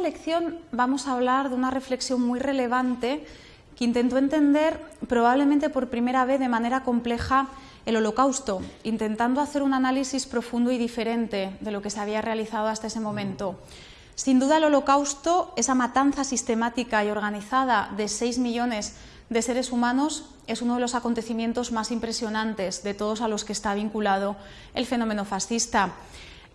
lección vamos a hablar de una reflexión muy relevante que intentó entender probablemente por primera vez de manera compleja el holocausto, intentando hacer un análisis profundo y diferente de lo que se había realizado hasta ese momento. Sin duda el holocausto, esa matanza sistemática y organizada de 6 millones de seres humanos, es uno de los acontecimientos más impresionantes de todos a los que está vinculado el fenómeno fascista.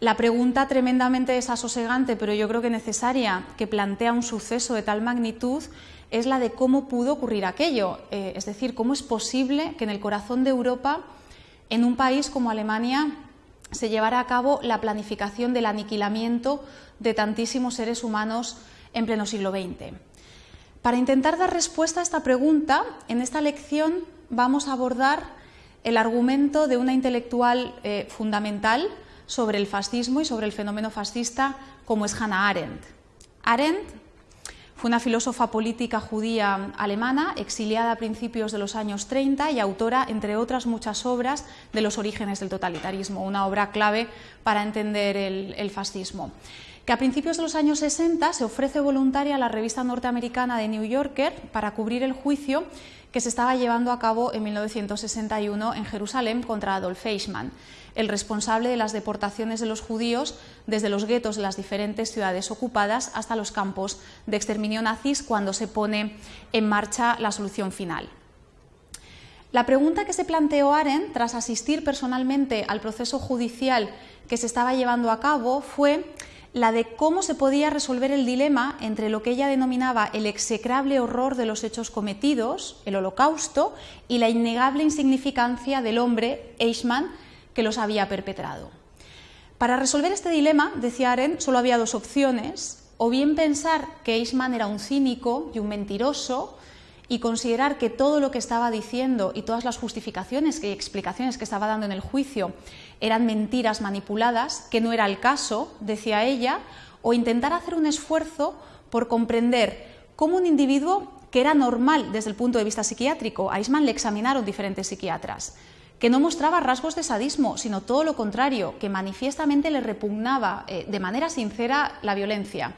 La pregunta tremendamente desasosegante, pero yo creo que necesaria, que plantea un suceso de tal magnitud es la de cómo pudo ocurrir aquello. Eh, es decir, cómo es posible que en el corazón de Europa, en un país como Alemania, se llevara a cabo la planificación del aniquilamiento de tantísimos seres humanos en pleno siglo XX. Para intentar dar respuesta a esta pregunta, en esta lección vamos a abordar el argumento de una intelectual eh, fundamental, sobre el fascismo y sobre el fenómeno fascista como es Hannah Arendt. Arendt fue una filósofa política judía alemana, exiliada a principios de los años 30 y autora, entre otras muchas obras, de los orígenes del totalitarismo, una obra clave para entender el, el fascismo que a principios de los años 60 se ofrece voluntaria a la revista norteamericana The New Yorker para cubrir el juicio que se estaba llevando a cabo en 1961 en Jerusalén contra Adolf Eichmann, el responsable de las deportaciones de los judíos desde los guetos de las diferentes ciudades ocupadas hasta los campos de exterminio nazis cuando se pone en marcha la solución final. La pregunta que se planteó Aren tras asistir personalmente al proceso judicial que se estaba llevando a cabo fue la de cómo se podía resolver el dilema entre lo que ella denominaba el execrable horror de los hechos cometidos, el holocausto, y la innegable insignificancia del hombre, Eichmann, que los había perpetrado. Para resolver este dilema, decía Arendt, solo había dos opciones, o bien pensar que Eichmann era un cínico y un mentiroso, y considerar que todo lo que estaba diciendo y todas las justificaciones y explicaciones que estaba dando en el juicio eran mentiras manipuladas, que no era el caso, decía ella, o intentar hacer un esfuerzo por comprender cómo un individuo que era normal desde el punto de vista psiquiátrico, a Eichmann le examinaron diferentes psiquiatras, que no mostraba rasgos de sadismo, sino todo lo contrario, que manifiestamente le repugnaba eh, de manera sincera la violencia,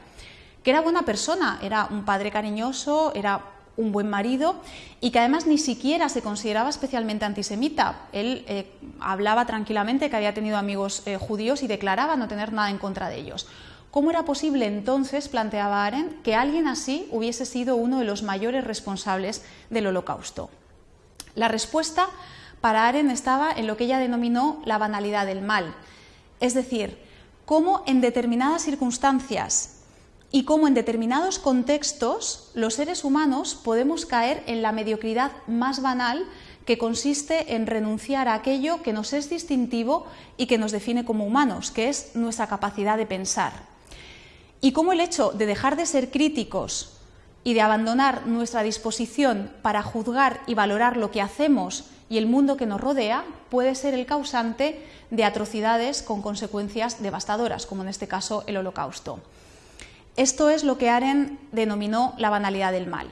que era buena persona, era un padre cariñoso, era un buen marido y que además ni siquiera se consideraba especialmente antisemita. Él eh, hablaba tranquilamente que había tenido amigos eh, judíos y declaraba no tener nada en contra de ellos. ¿Cómo era posible entonces, planteaba Arendt, que alguien así hubiese sido uno de los mayores responsables del holocausto? La respuesta para Arendt estaba en lo que ella denominó la banalidad del mal, es decir, cómo en determinadas circunstancias y cómo en determinados contextos los seres humanos podemos caer en la mediocridad más banal que consiste en renunciar a aquello que nos es distintivo y que nos define como humanos, que es nuestra capacidad de pensar. Y cómo el hecho de dejar de ser críticos y de abandonar nuestra disposición para juzgar y valorar lo que hacemos y el mundo que nos rodea puede ser el causante de atrocidades con consecuencias devastadoras, como en este caso el holocausto. Esto es lo que Aren denominó la banalidad del mal.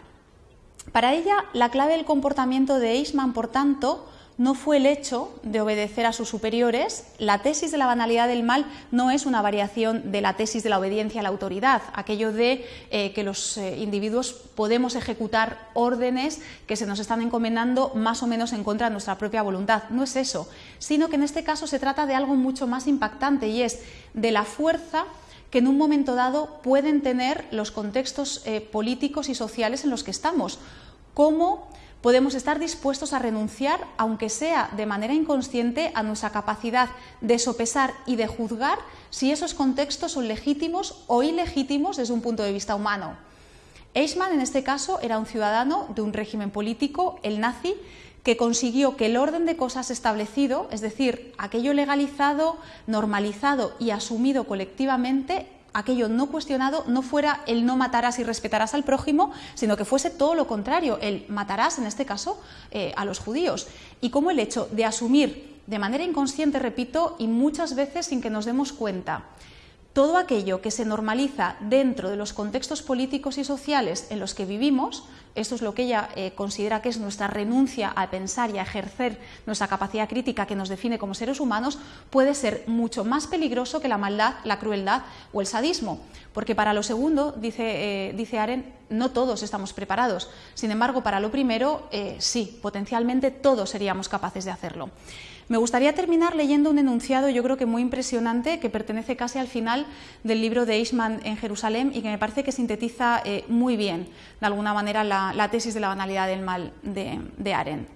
Para ella, la clave del comportamiento de Eichmann, por tanto, no fue el hecho de obedecer a sus superiores. La tesis de la banalidad del mal no es una variación de la tesis de la obediencia a la autoridad, aquello de eh, que los eh, individuos podemos ejecutar órdenes que se nos están encomendando más o menos en contra de nuestra propia voluntad. No es eso, sino que en este caso se trata de algo mucho más impactante y es de la fuerza que en un momento dado pueden tener los contextos eh, políticos y sociales en los que estamos. ¿Cómo podemos estar dispuestos a renunciar, aunque sea de manera inconsciente, a nuestra capacidad de sopesar y de juzgar si esos contextos son legítimos o ilegítimos desde un punto de vista humano? Eichmann, en este caso, era un ciudadano de un régimen político, el nazi, que consiguió que el orden de cosas establecido, es decir, aquello legalizado, normalizado y asumido colectivamente, aquello no cuestionado, no fuera el no matarás y respetarás al prójimo, sino que fuese todo lo contrario, el matarás, en este caso, eh, a los judíos. Y como el hecho de asumir de manera inconsciente, repito, y muchas veces sin que nos demos cuenta, todo aquello que se normaliza dentro de los contextos políticos y sociales en los que vivimos, esto es lo que ella eh, considera que es nuestra renuncia a pensar y a ejercer nuestra capacidad crítica que nos define como seres humanos, puede ser mucho más peligroso que la maldad, la crueldad o el sadismo. Porque para lo segundo, dice, eh, dice Aren, no todos estamos preparados. Sin embargo, para lo primero, eh, sí, potencialmente todos seríamos capaces de hacerlo. Me gustaría terminar leyendo un enunciado, yo creo que muy impresionante, que pertenece casi al final del libro de Eichmann en Jerusalén y que me parece que sintetiza eh, muy bien, de alguna manera, la, tesis de la banalidad del mal de, de.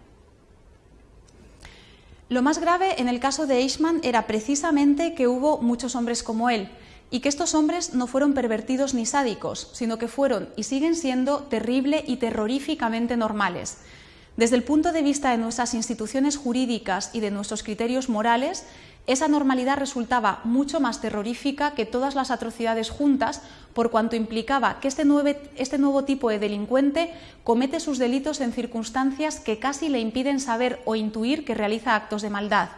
Lo más grave en el caso de Eichmann era precisamente que hubo muchos hombres como él, y que estos hombres no fueron pervertidos ni sádicos, sino que fueron y siguen siendo terrible y terroríficamente normales. Desde el punto de vista de nuestras instituciones jurídicas y de nuestros criterios morales, esa normalidad resultaba mucho más terrorífica que todas las atrocidades juntas, por cuanto implicaba que este nuevo, este nuevo, tipo de delincuente comete sus delitos en circunstancias que casi le impiden saber o intuir que realiza actos de maldad.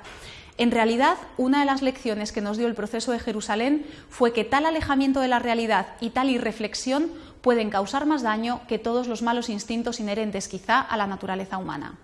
En realidad, una de las lecciones que nos dio el proceso de Jerusalén fue que tal alejamiento de la realidad y tal irreflexión pueden causar más daño que todos los malos instintos inherentes quizá a la naturaleza humana.